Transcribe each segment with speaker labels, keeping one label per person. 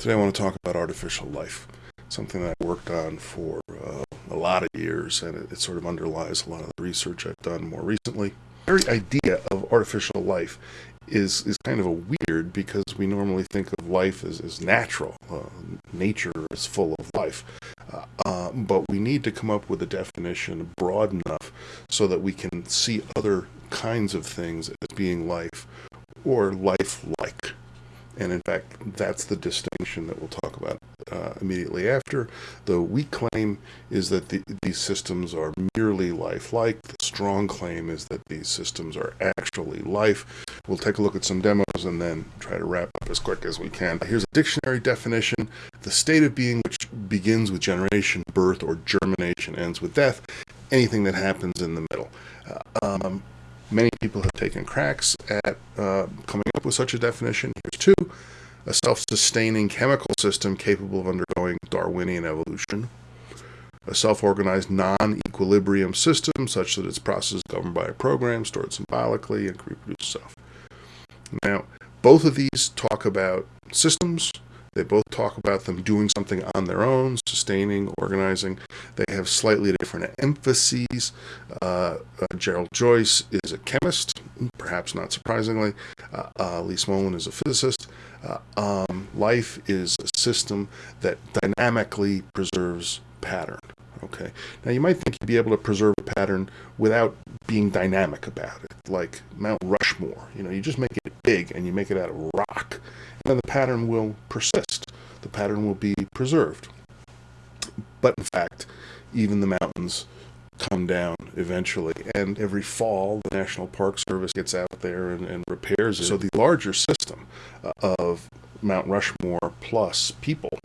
Speaker 1: Today I want to talk about artificial life, something that I worked on for uh, a lot of years, and it, it, sort of underlies a lot of the research I've done more recently. The very idea of artificial life is, is kind of a weird because we normally think of life as, as natural. Uh, nature is full of life. Uh, uh, but we need to come up with a definition broad enough so that we can see other kinds of things as being life or life-like. And in fact, that's the distinction that we'll talk about uh, immediately after. The weak claim is that the, these systems are merely lifelike. The strong claim is that these systems are actually life. We'll take a look at some demos and then try to wrap up as quick as we can. Here's a dictionary definition. The state of being which begins with generation, birth, or germination, ends with death. Anything that happens in the middle. Uh, um, Many people have taken cracks at uh, coming up with such a definition. Here's two. A self-sustaining chemical system capable of undergoing Darwinian evolution. A self-organized non-equilibrium system such that its process is governed by a program stored symbolically and can reproduce itself. Now, both of these talk about systems they both talk about them doing something on their own, sustaining, organizing. They have slightly different emphases. Uh, uh, Gerald Joyce is a chemist, perhaps not surprisingly. Uh, uh Lee Smolin is a physicist. Uh, um, life is a system that dynamically preserves pattern. Okay. Now you might think you'd be able to preserve a pattern without being dynamic about it, like Mount Rushmore. You know, you just make it big and you make it out of rock, and then the pattern will persist. The pattern will be preserved. But in fact, even the mountains come down eventually. And every fall, the National Park Service gets out there and, and repairs it. So the larger system uh, of Mount Rushmore plus people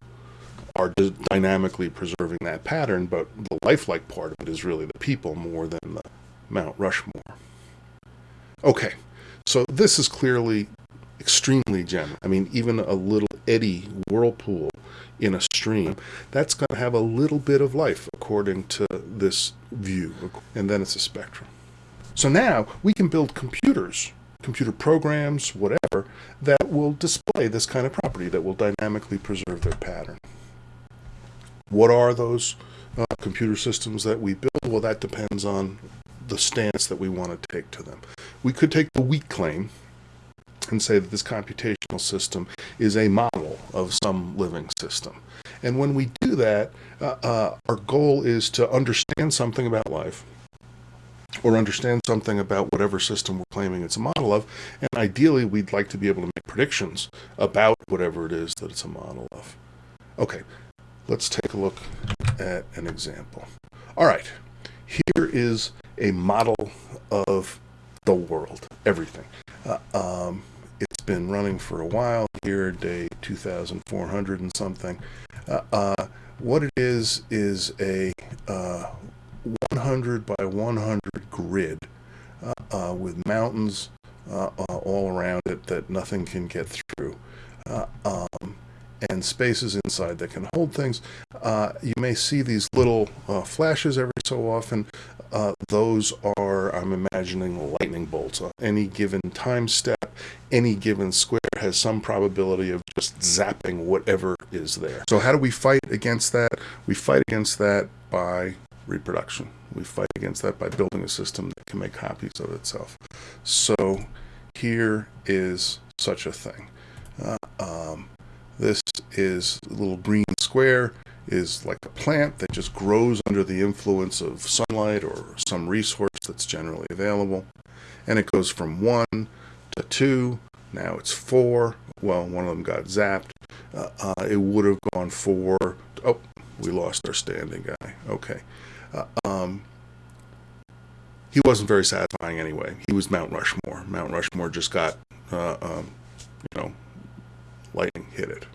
Speaker 1: are dynamically preserving that pattern, but the lifelike part of it is really the people more than the Mount Rushmore. Okay, so this is clearly extremely general. I mean, even a little eddy whirlpool in a stream, that's going to have a little bit of life according to this view, and then it's a spectrum. So now we can build computers, computer programs, whatever, that will display this kind of property, that will dynamically preserve their pattern. What are those uh, computer systems that we build? Well, that depends on the stance that we want to take to them. We could take the weak claim and say that this computational system is a model of some living system. And when we do that, uh, uh, our goal is to understand something about life or understand something about whatever system we're claiming it's a model of. And ideally, we'd like to be able to make predictions about whatever it is that it's a model of. Okay, Let's take a look at an example. All right, here is a model of the world, everything. Uh, um, it's been running for a while here, day 2400 and something. Uh, uh, what it is, is a uh, 100 by 100 grid uh, uh, with mountains all around it that nothing can get through. Um, and spaces inside that can hold things. Uh, you may see these little uh, flashes every so often. Uh, those are, I'm imagining, lightning bolts. Uh, any given time step, any given square has some probability of just zapping whatever is there. So how do we fight against that? We fight against that by reproduction. We fight against that by building a system that can make copies of itself. So here is such a thing. Is a little green square is like a plant that just grows under the influence of sunlight or some resource that's generally available. And it goes from 1 to 2, now it's 4. Well, one of them got zapped. Uh, uh, it would have gone 4. Oh, we lost our standing guy. Okay. Uh, um, he wasn't very satisfying anyway. He was Mount Rushmore. Mount Rushmore just got, uh, um, you know, lightning hit it.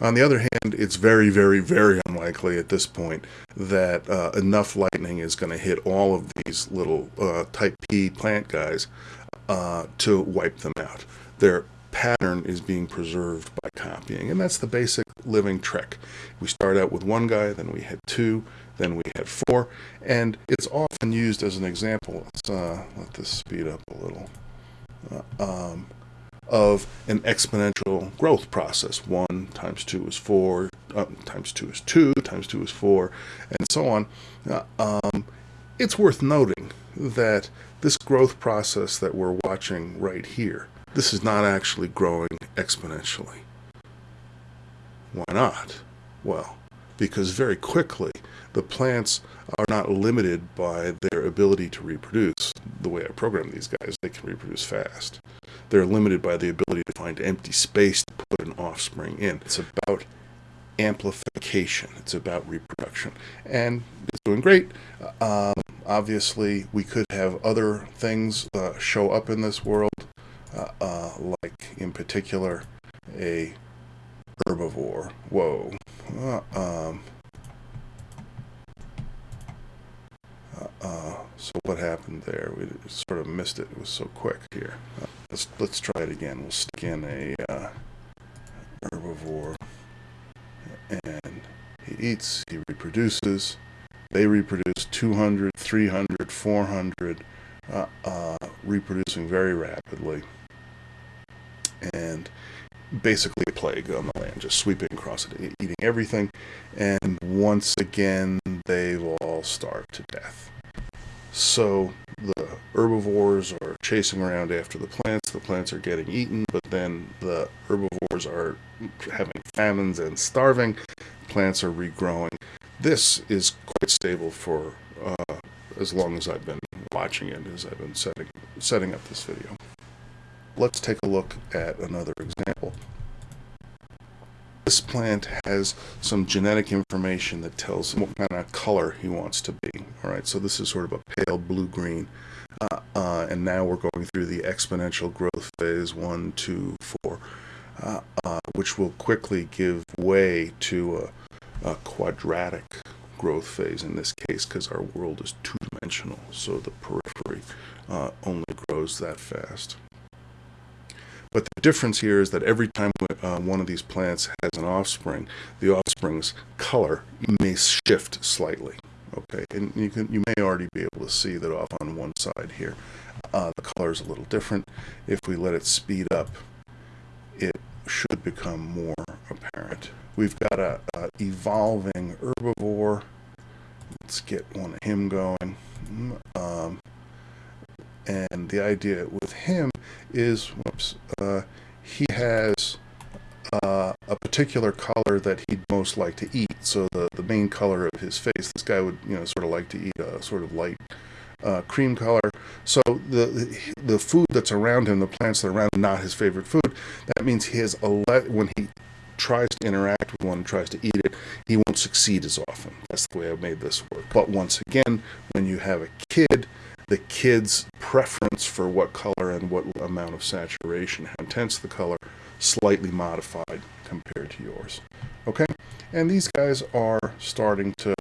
Speaker 1: On the other hand, it's very, very, very unlikely at this point that uh, enough lightning is going to hit all of these little uh, type P plant guys uh, to wipe them out. Their pattern is being preserved by copying, and that's the basic living trick. We start out with one guy, then we had two, then we had four, and it's often used as an example. Let's uh, let this speed up a little. Uh, um, of an exponential growth process. One times two is four, uh, times two is two, times two is four, and so on. Uh, um, it's worth noting that this growth process that we're watching right here, this is not actually growing exponentially. Why not? Well, because very quickly the plants are not limited by their ability to reproduce. The way I program these guys, they can reproduce fast. They're limited by the ability to find empty space to put an offspring in. It's about amplification. It's about reproduction. And it's doing great. Um, obviously, we could have other things uh, show up in this world, uh, uh, like in particular a herbivore. Whoa. Uh, um, uh, uh, so what happened there? We sort of missed it. It was so quick here. Uh, let's let's try it again. We'll stick in a uh, herbivore, and he eats. He reproduces. They reproduce 200, 300, 400, uh, uh, reproducing very rapidly, and basically a plague on the land, just sweeping across it, eating everything, and once again they've all starve to death. So the herbivores are chasing around after the plants, the plants are getting eaten, but then the herbivores are having famines and starving, plants are regrowing. This is quite stable for uh, as long as I've been watching it, as I've been setting, setting up this video. Let's take a look at another example. This plant has some genetic information that tells him what kind of color he wants to be. All right, so this is sort of a pale blue-green. Uh, uh, and now we're going through the exponential growth phase, one, two, four, uh, uh which will quickly give way to a, a quadratic growth phase in this case because our world is two-dimensional, so the periphery uh, only grows that fast. But the difference here is that every time uh, one of these plants has an offspring, the offspring's color may shift slightly. Okay, and you can you may already be able to see that off on one side here. Uh, the color is a little different. If we let it speed up, it should become more apparent. We've got a, a evolving herbivore. Let's get one of him going. Um, and the idea with him is, whoops, uh, he has uh, a particular color that he'd most like to eat. So the, the main color of his face, this guy would, you know, sort of like to eat a sort of light uh, cream color. So the the food that's around him, the plants that are around him, not his favorite food. That means he has a let when he tries to interact with one, tries to eat it, he won't succeed as often. That's the way I've made this work. But once again, when you have a kid the kid's preference for what color and what amount of saturation, how intense the color, slightly modified compared to yours. Okay, and these guys are starting to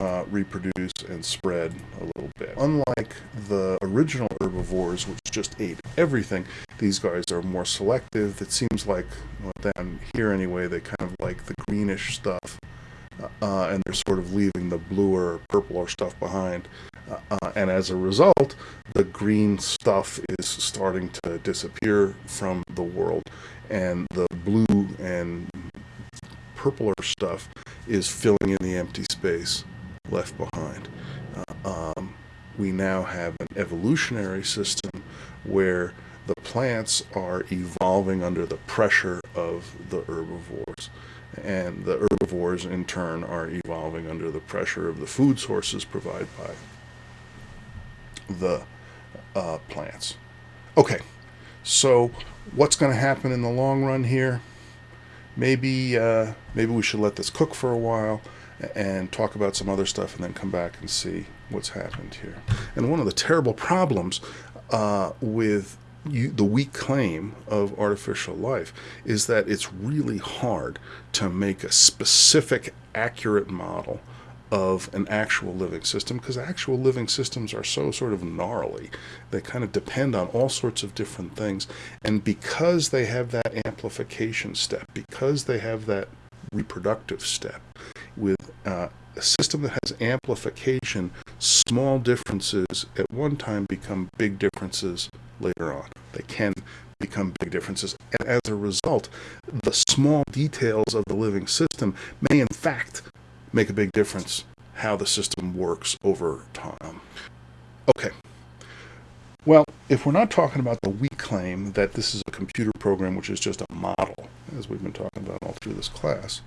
Speaker 1: uh, reproduce and spread a little bit. Unlike the original herbivores, which just ate everything, these guys are more selective. It seems like, well, down here anyway, they kind of like the greenish stuff, uh, and they're sort of leaving the bluer, or purpler stuff behind. Uh, and as a result, the green stuff is starting to disappear from the world, and the blue and purpler stuff is filling in the empty space left behind. Uh, um, we now have an evolutionary system where the plants are evolving under the pressure of the herbivores. And the herbivores, in turn, are evolving under the pressure of the food sources provided by the uh, plants. Okay, so what's going to happen in the long run here? Maybe uh, maybe we should let this cook for a while and talk about some other stuff and then come back and see what's happened here. And one of the terrible problems uh, with you, the weak claim of artificial life is that it's really hard to make a specific, accurate model of an actual living system because actual living systems are so sort of gnarly. They kind of depend on all sorts of different things. And because they have that amplification step, because they have that reproductive step, with uh, a system that has amplification, small differences at one time become big differences later on. They can become big differences. And as a result, the small details of the living system may in fact make a big difference how the system works over time. Okay. Well, if we're not talking about the weak claim that this is a computer program which is just a model, as we've been talking about all through this class,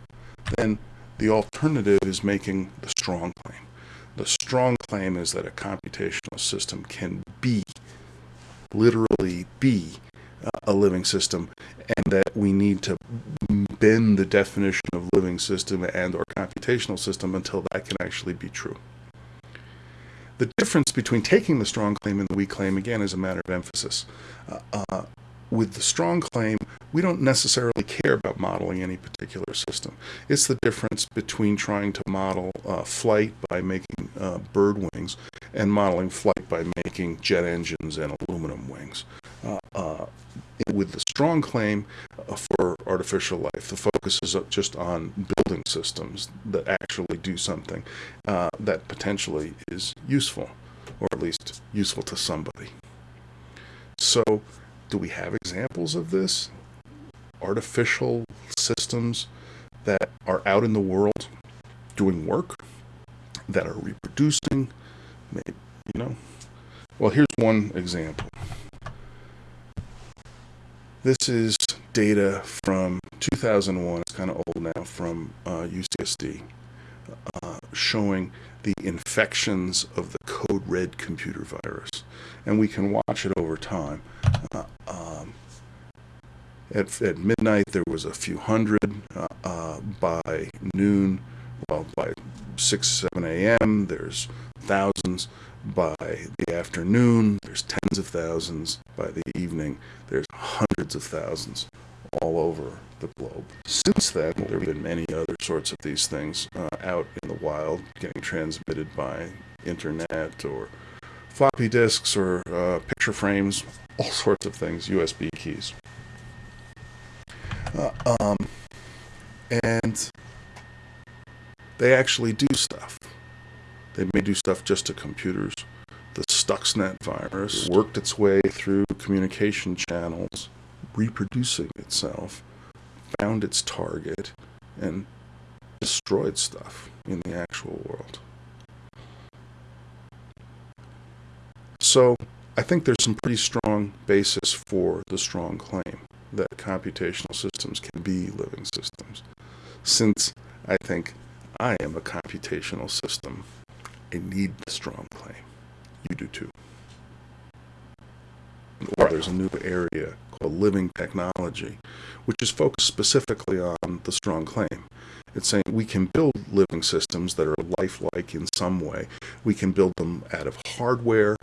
Speaker 1: then the alternative is making the strong claim. The strong claim is that a computational system can be, literally be, uh, a living system, and that we need to bend the definition of living system and or computational system until that can actually be true. The difference between taking the strong claim and the weak claim, again, is a matter of emphasis. Uh, uh, with the strong claim, we don't necessarily care about modeling any particular system. It's the difference between trying to model uh, flight by making uh, bird wings and modeling flight by making jet engines and aluminum wings. Uh, uh with the strong claim uh, for artificial life, the focus is just on building systems that actually do something uh, that potentially is useful, or at least useful to somebody. So, do we have examples of this? Artificial systems that are out in the world doing work, that are reproducing, maybe, you know? Well, here's one example. This is data from 2001, it's kind of old now, from uh, UCSD, uh, showing the infections of the code red computer virus. And we can watch it over time. Uh, at, at, midnight, there was a few hundred. Uh, uh, by noon, well, by 6, 7 a.m., there's thousands. By the afternoon, there's tens of thousands. By the evening, there's hundreds of thousands all over the globe. Since then, there have been many other sorts of these things uh, out in the wild, getting transmitted by internet or floppy disks or uh, picture frames, all sorts of things, USB keys. Uh, um, and they actually do stuff. They may do stuff just to computers. The Stuxnet virus worked its way through communication channels, reproducing itself, found its target, and destroyed stuff in the actual world. So I think there's some pretty strong basis for the strong claim that computational systems can be living systems. Since I think I am a computational system, I need the strong claim. You do too. Or there's a new area called living technology, which is focused specifically on the strong claim. It's saying we can build living systems that are lifelike in some way. We can build them out of hardware,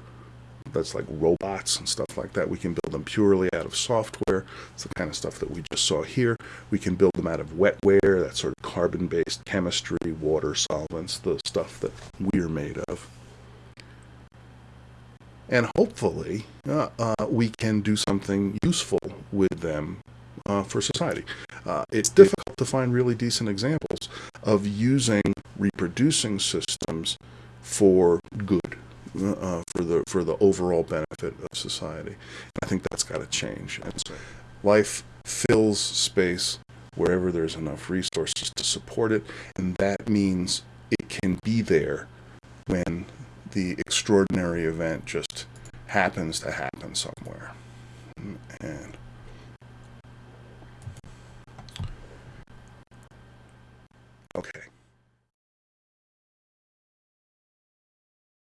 Speaker 1: that's like robots and stuff like that. We can build them purely out of software. It's the kind of stuff that we just saw here. We can build them out of wetware, that sort of carbon-based chemistry, water solvents, the stuff that we're made of. And hopefully, uh, uh, we can do something useful with them uh, for society. Uh, it's difficult to find really decent examples of using reproducing systems for good uh, for the for the overall benefit of society. And I think that's got to change. And so life fills space wherever there's enough resources to support it, and that means it can be there when the extraordinary event just happens to happen somewhere. And okay.